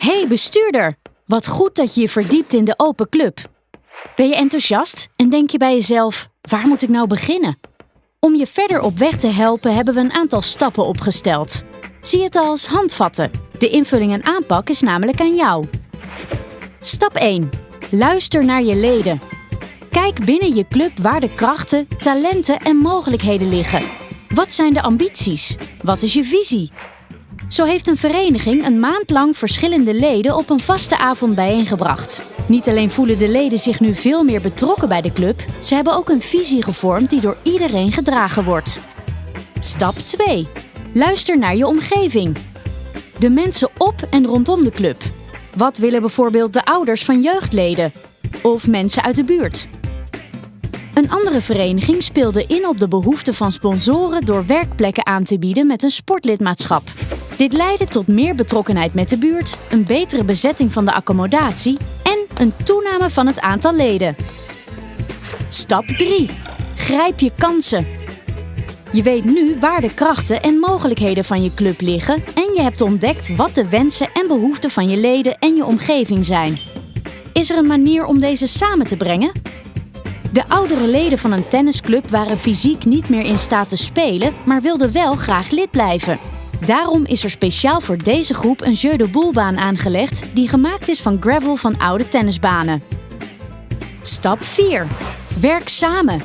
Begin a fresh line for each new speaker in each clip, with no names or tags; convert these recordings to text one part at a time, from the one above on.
Hey bestuurder, wat goed dat je je verdiept in de open club. Ben je enthousiast en denk je bij jezelf: waar moet ik nou beginnen? Om je verder op weg te helpen hebben we een aantal stappen opgesteld. Zie het als handvatten. De invulling en aanpak is namelijk aan jou. Stap 1. Luister naar je leden. Kijk binnen je club waar de krachten, talenten en mogelijkheden liggen. Wat zijn de ambities? Wat is je visie? Zo heeft een vereniging een maand lang verschillende leden op een vaste avond bijeengebracht. Niet alleen voelen de leden zich nu veel meer betrokken bij de club, ze hebben ook een visie gevormd die door iedereen gedragen wordt. Stap 2. Luister naar je omgeving. De mensen op en rondom de club. Wat willen bijvoorbeeld de ouders van jeugdleden? Of mensen uit de buurt? Een andere vereniging speelde in op de behoeften van sponsoren door werkplekken aan te bieden met een sportlidmaatschap. Dit leidde tot meer betrokkenheid met de buurt, een betere bezetting van de accommodatie en een toename van het aantal leden. Stap 3. Grijp je kansen. Je weet nu waar de krachten en mogelijkheden van je club liggen en je hebt ontdekt wat de wensen en behoeften van je leden en je omgeving zijn. Is er een manier om deze samen te brengen? De oudere leden van een tennisclub waren fysiek niet meer in staat te spelen, maar wilden wel graag lid blijven. Daarom is er speciaal voor deze groep een jeu de boelbaan aangelegd die gemaakt is van gravel van oude tennisbanen. Stap 4. Werk samen.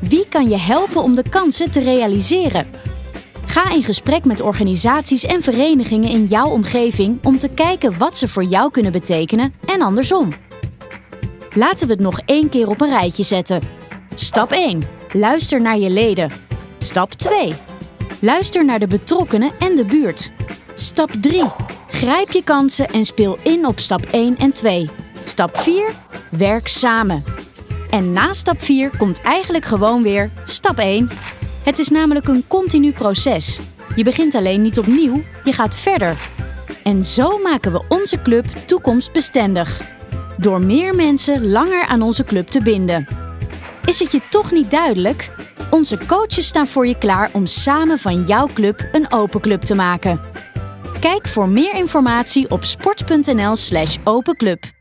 Wie kan je helpen om de kansen te realiseren? Ga in gesprek met organisaties en verenigingen in jouw omgeving om te kijken wat ze voor jou kunnen betekenen en andersom. Laten we het nog één keer op een rijtje zetten. Stap 1. Luister naar je leden. Stap 2. Luister naar de betrokkenen en de buurt. Stap 3. Grijp je kansen en speel in op stap 1 en 2. Stap 4. Werk samen. En na stap 4 komt eigenlijk gewoon weer stap 1. Het is namelijk een continu proces. Je begint alleen niet opnieuw, je gaat verder. En zo maken we onze club toekomstbestendig. Door meer mensen langer aan onze club te binden. Is het je toch niet duidelijk? Onze coaches staan voor je klaar om samen van jouw club een open club te maken. Kijk voor meer informatie op sport.nl/openclub.